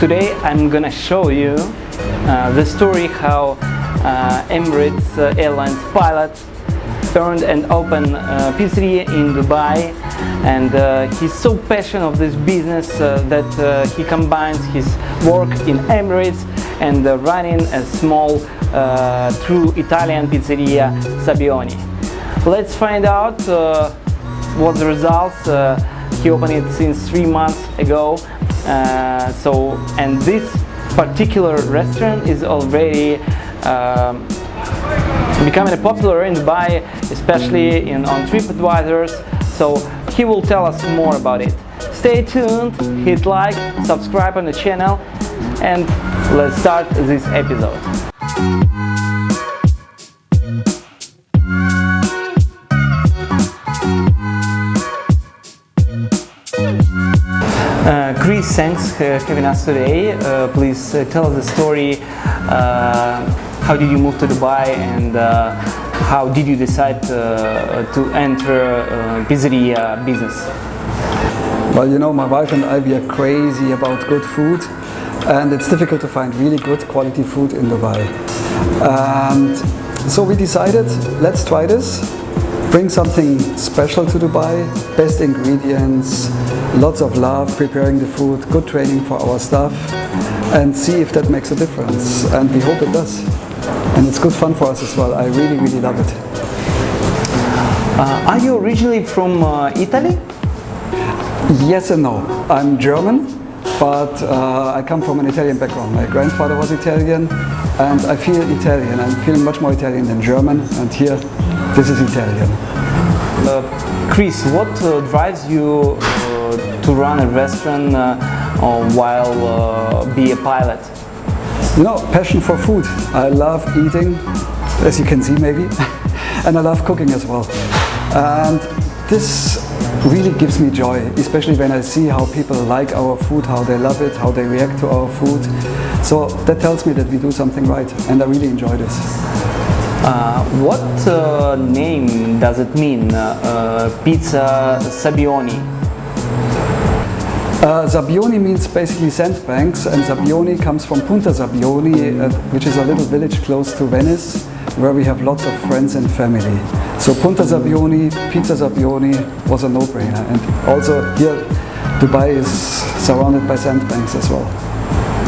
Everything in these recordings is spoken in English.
Today I'm gonna show you uh, the story how uh, Emirates uh, Airlines pilot earned and opened a pizzeria in Dubai and uh, he's so passionate of this business uh, that uh, he combines his work in Emirates and running a small true Italian pizzeria Sabbioni. Let's find out what the results he opened it since three months ago uh, so and this particular restaurant is already um, becoming popular in Dubai especially in on TripAdvisors so he will tell us more about it. Stay tuned hit like subscribe on the channel and let's start this episode Chris, thanks for having us today. Uh, please uh, tell us the story. Uh, how did you move to Dubai and uh, how did you decide to enter pizzeria business? Well, you know, my wife and I, we are crazy about good food and it's difficult to find really good quality food in Dubai. And so we decided, let's try this bring something special to Dubai, best ingredients, lots of love preparing the food, good training for our staff and see if that makes a difference and we hope it does. And it's good fun for us as well, I really really love it. Uh, are you originally from uh, Italy? Yes and no. I'm German, but uh, I come from an Italian background. My grandfather was Italian and I feel Italian. I'm feeling much more Italian than German and here this is Italian. Uh, Chris, what uh, drives you to run a restaurant uh, while uh, be a pilot? No, passion for food. I love eating, as you can see maybe, and I love cooking as well. And this really gives me joy, especially when I see how people like our food, how they love it, how they react to our food. So that tells me that we do something right, and I really enjoy this. Uh, what uh, name does it mean, uh, uh Pizza Sabbioni? Uh, Sabbioni means basically sandbanks and Sabbioni comes from Punta Sabbioni, uh, which is a little village close to Venice, where we have lots of friends and family. So Punta Sabbioni, Pizza Sabbioni was a no-brainer and also here Dubai is surrounded by sandbanks as well.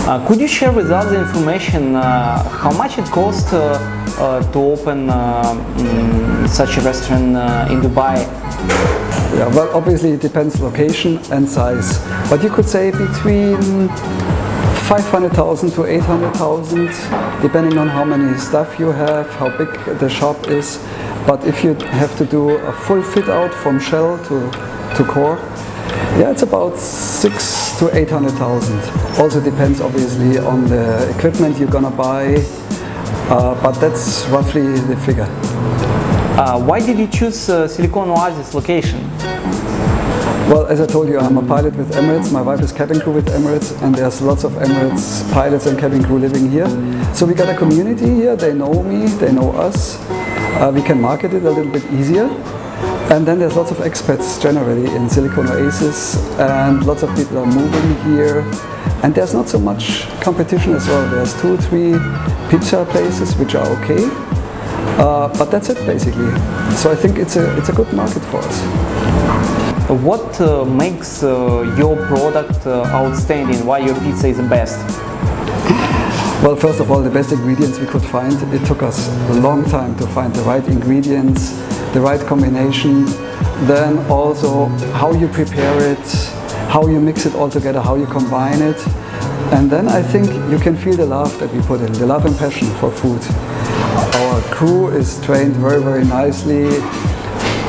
Uh, could you share with us the information uh, how much it cost uh, uh to open um, such a restaurant uh, in Dubai? Yeah, well, obviously it depends location and size, but you could say between 500,000 to 800,000, depending on how many staff you have, how big the shop is. But if you have to do a full fit out from shell to, to core, yeah, it's about six to 800,000. Also depends obviously on the equipment you're gonna buy, uh, but that's roughly the figure. Uh, why did you choose uh, Silicon Oasis location? Well, as I told you, I'm a pilot with Emirates. My wife is cabin crew with Emirates, and there's lots of Emirates pilots and cabin crew living here. So we got a community here. They know me, they know us. Uh, we can market it a little bit easier. And then there's lots of expats generally in Silicon Oasis and lots of people are moving here. And there's not so much competition as well. There's two or three pizza places which are okay. Uh, but that's it basically. So I think it's a, it's a good market for us. What uh, makes uh, your product uh, outstanding? Why your pizza is the best? Well, first of all, the best ingredients we could find. It took us a long time to find the right ingredients the right combination, then also how you prepare it, how you mix it all together, how you combine it. And then I think you can feel the love that we put in, the love and passion for food. Crew is trained very, very nicely.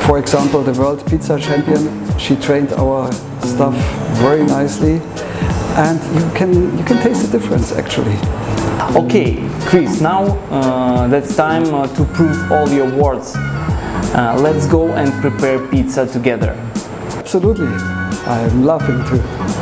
For example, the world pizza champion, she trained our stuff very nicely. And you can, you can taste the difference actually. Okay, Chris, now uh, that's time uh, to prove all your words. Uh, let's go and prepare pizza together. Absolutely. I'm laughing too.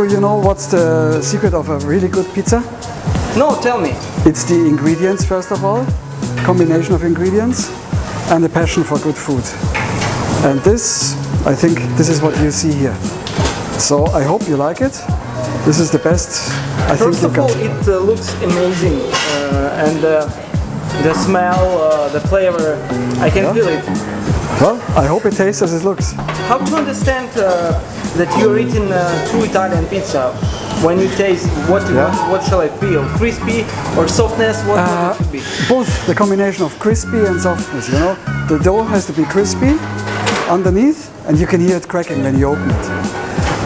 Andrew, you know what's the secret of a really good pizza? No, tell me. It's the ingredients first of all, combination of ingredients, and the passion for good food. And this, I think, this is what you see here. So I hope you like it. This is the best I First think of all, it uh, looks amazing, uh, and uh, the smell, uh, the flavor, I can Yeah. feel it. Well, I hope it tastes as it looks. How to understand uh, that you're eating uh, true Italian pizza? When you taste, what Yeah. what, what shall I feel? Crispy or softness? What, Uh, what it should be? Both the combination of crispy and softness, you know. The dough has to be crispy underneath and you can hear it cracking when you open it.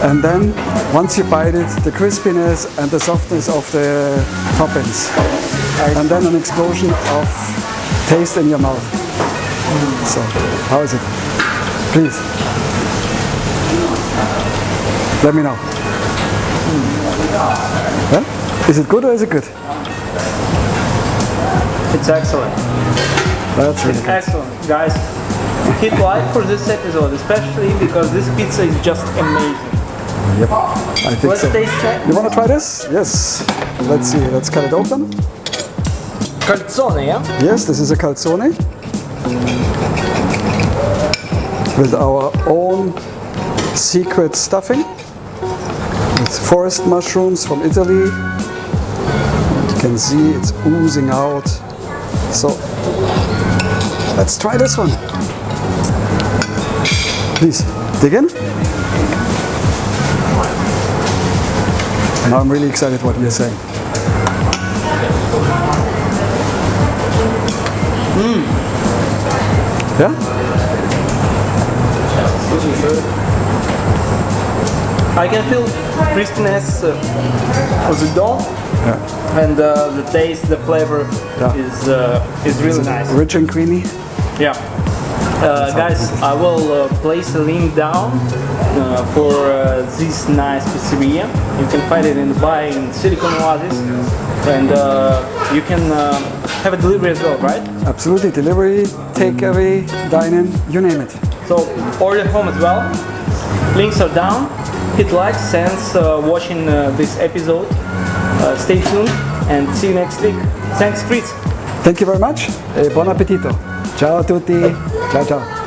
And then once you bite it, the crispiness and the softness of the toppings. And then an explosion of taste in your mouth. So, how is it? Please. Let me know. Is it good or is it good? It's excellent. That's really good. Excellent, guys. Hit like for this episode, especially because this pizza is just amazing. Yep, I think Let's so. taste it. You want to try this? Yes. Let's see. Let's cut it open. Calzone, yeah? Yes, this is a calzone with our own secret stuffing forest mushrooms from Italy. You can see it's oozing out. So let's try this one. Please dig in. Now I'm really excited what you're saying. Hmm. Yeah? I can feel crispiness uh, of the dough, and uh, the taste, the flavor Yeah. is uh, is really nice. Rich and creamy. Yeah. Uh, guys, I will uh, place a link down uh, for uh, this nice pizzeria. You can find it in Dubai in Silicon Oasis, and uh, you can uh, have a delivery as well, right? Absolutely. Delivery, takeaway, dine-in, you name it. So order home as well. Links are down. Hit like, thanks uh, watching uh, this episode. Uh, stay tuned and see you next week. Thanks, Chris. Thank you very much buon appetito. Ciao a tutti. Ciao ciao.